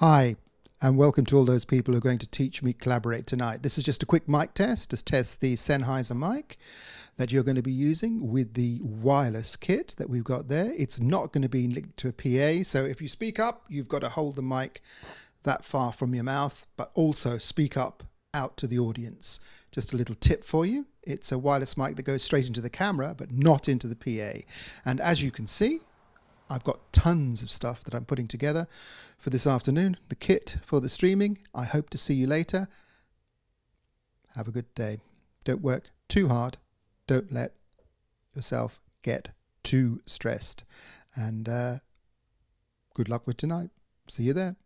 Hi, and welcome to all those people who are going to TeachMeet Collaborate tonight. This is just a quick mic test to test the Sennheiser mic that you're going to be using with the wireless kit that we've got there. It's not going to be linked to a PA, so if you speak up, you've got to hold the mic that far from your mouth, but also speak up out to the audience. Just a little tip for you. It's a wireless mic that goes straight into the camera, but not into the PA. And as you can see, I've got tons of stuff that I'm putting together for this afternoon, the kit for the streaming. I hope to see you later. Have a good day. Don't work too hard. Don't let yourself get too stressed. And uh, good luck with tonight. See you there.